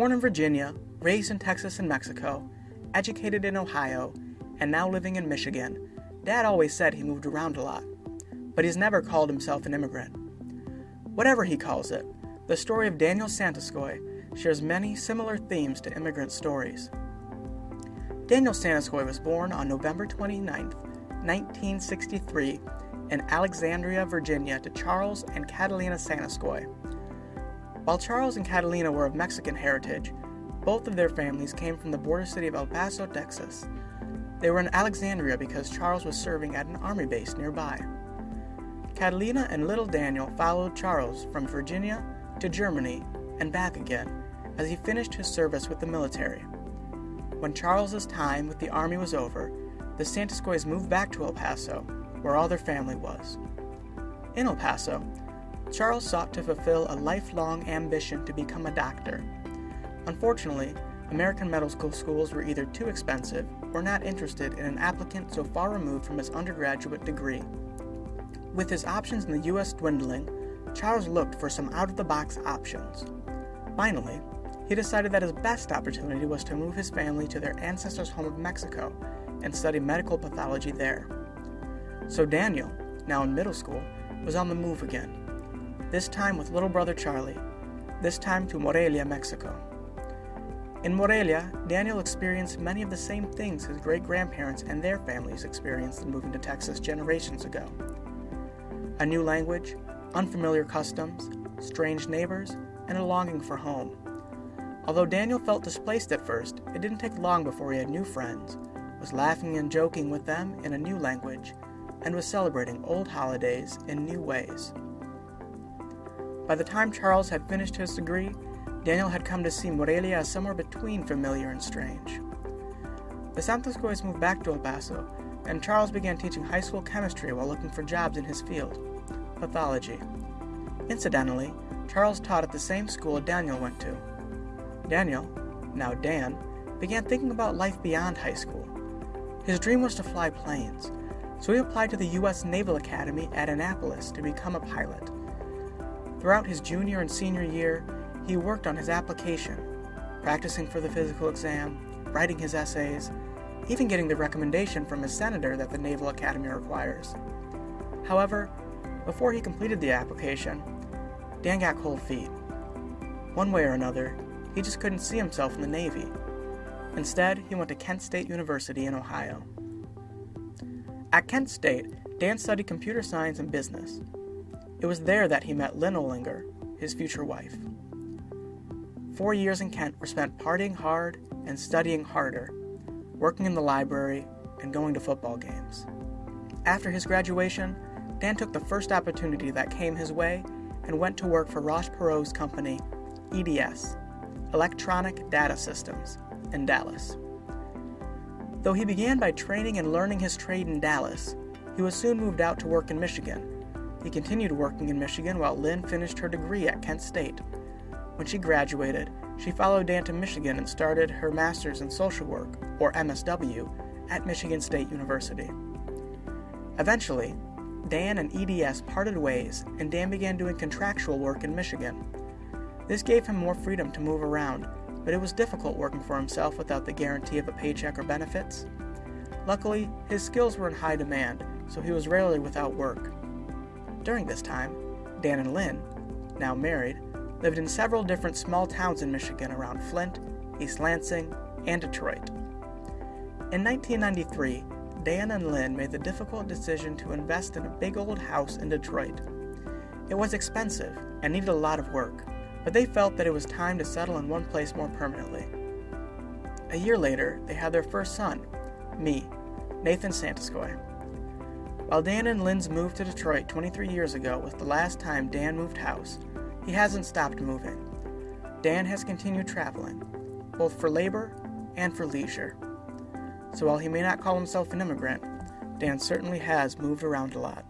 Born in Virginia, raised in Texas and Mexico, educated in Ohio, and now living in Michigan, Dad always said he moved around a lot, but he's never called himself an immigrant. Whatever he calls it, the story of Daniel Santoskoy shares many similar themes to immigrant stories. Daniel Santoskoy was born on November 29, 1963, in Alexandria, Virginia, to Charles and Catalina Santoskoy. While Charles and Catalina were of Mexican heritage, both of their families came from the border city of El Paso, Texas. They were in Alexandria because Charles was serving at an army base nearby. Catalina and little Daniel followed Charles from Virginia to Germany and back again as he finished his service with the military. When Charles's time with the army was over, the Santoskoys moved back to El Paso, where all their family was. In El Paso, Charles sought to fulfill a lifelong ambition to become a doctor. Unfortunately, American medical schools were either too expensive or not interested in an applicant so far removed from his undergraduate degree. With his options in the U.S. dwindling, Charles looked for some out of the box options. Finally, he decided that his best opportunity was to move his family to their ancestors' home of Mexico and study medical pathology there. So Daniel, now in middle school, was on the move again, this time with little brother Charlie, this time to Morelia, Mexico. In Morelia, Daniel experienced many of the same things his great grandparents and their families experienced in moving to Texas generations ago a new language, unfamiliar customs, strange neighbors, and a longing for home. Although Daniel felt displaced at first, it didn't take long before he had new friends, was laughing and joking with them in a new language, and was celebrating old holidays in new ways. By the time Charles had finished his degree, Daniel had come to see Morelia as somewhere between familiar and strange. The Santoskoys moved back to El Paso, and Charles began teaching high school chemistry while looking for jobs in his field pathology. Incidentally, Charles taught at the same school Daniel went to. Daniel, now Dan, began thinking about life beyond high school. His dream was to fly planes, so he applied to the U.S. Naval Academy at Annapolis to become a pilot. Throughout his junior and senior year, he worked on his application, practicing for the physical exam, writing his essays, even getting the recommendation from his senator that the Naval Academy requires. However, before he completed the application, Dan got cold feet. One way or another, he just couldn't see himself in the Navy. Instead, he went to Kent State University in Ohio. At Kent State, Dan studied computer science and business. It was there that he met Lynn Olinger, his future wife. Four years in Kent were spent partying hard and studying harder, working in the library, and going to football games. After his graduation, Dan took the first opportunity that came his way and went to work for Ross Perot's company, EDS, Electronic Data Systems, in Dallas. Though he began by training and learning his trade in Dallas, he was soon moved out to work in Michigan. He continued working in Michigan while Lynn finished her degree at Kent State. When she graduated, she followed Dan to Michigan and started her master's in social work, or MSW, at Michigan State University. Eventually, Dan and EDS parted ways, and Dan began doing contractual work in Michigan. This gave him more freedom to move around, but it was difficult working for himself without the guarantee of a paycheck or benefits. Luckily, his skills were in high demand, so he was rarely without work. During this time, Dan and Lynn, now married, lived in several different small towns in Michigan around Flint, East Lansing, and Detroit. In 1993, Dan and Lynn made the difficult decision to invest in a big old house in Detroit. It was expensive and needed a lot of work, but they felt that it was time to settle in one place more permanently. A year later, they had their first son, me, Nathan Santoskoy. While Dan and Lynn's moved to Detroit 23 years ago was the last time Dan moved house, he hasn't stopped moving. Dan has continued traveling, both for labor and for leisure. So while he may not call himself an immigrant, Dan certainly has moved around a lot.